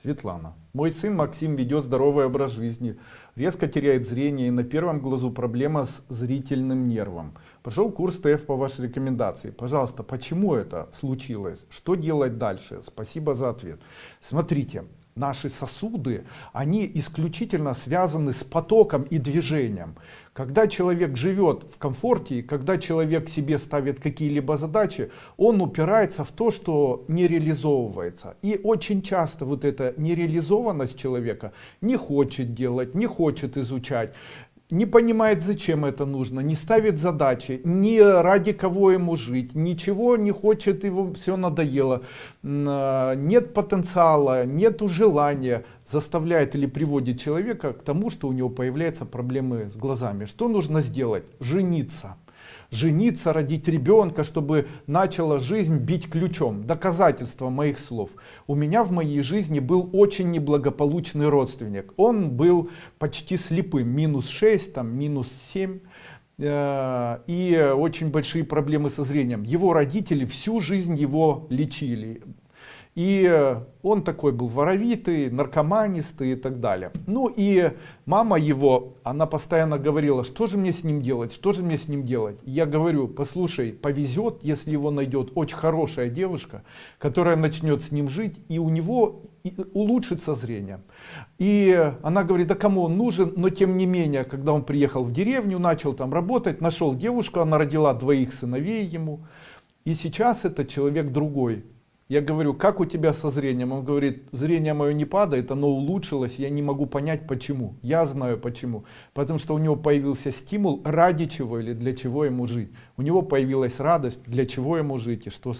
Светлана. Мой сын Максим ведет здоровый образ жизни, резко теряет зрение и на первом глазу проблема с зрительным нервом. Прошел курс ТФ по вашей рекомендации. Пожалуйста, почему это случилось? Что делать дальше? Спасибо за ответ. Смотрите, наши сосуды, они исключительно связаны с потоком и движением. Когда человек живет в комфорте, когда человек себе ставит какие-либо задачи, он упирается в то, что не реализовывается. И очень часто вот эта нереализованность человека не хочет делать, не хочет изучать, не понимает зачем это нужно не ставит задачи ни ради кого ему жить ничего не хочет его все надоело. А, нет потенциала нету желания заставляет или приводит человека к тому что у него появляются проблемы с глазами. Что нужно сделать? Жениться жениться, родить ребенка, чтобы начала жизнь бить ключом. Доказательство моих слов. У меня в моей жизни был очень неблагополучный родственник. Он был почти слепым, минус 6, там, минус 7 э, и очень большие проблемы со зрением. Его родители всю жизнь его лечили. И он такой был воровитый, наркоманистый и так далее. Ну и мама его, она постоянно говорила, что же мне с ним делать, что же мне с ним делать. Я говорю, послушай, повезет, если его найдет очень хорошая девушка, которая начнет с ним жить, и у него улучшится зрение. И она говорит, да кому он нужен, но тем не менее, когда он приехал в деревню, начал там работать, нашел девушку, она родила двоих сыновей ему. И сейчас это человек другой, я говорю, как у тебя со зрением? Он говорит, зрение мое не падает, оно улучшилось, я не могу понять почему. Я знаю почему. Потому что у него появился стимул, ради чего или для чего ему жить. У него появилась радость, для чего ему жить и что с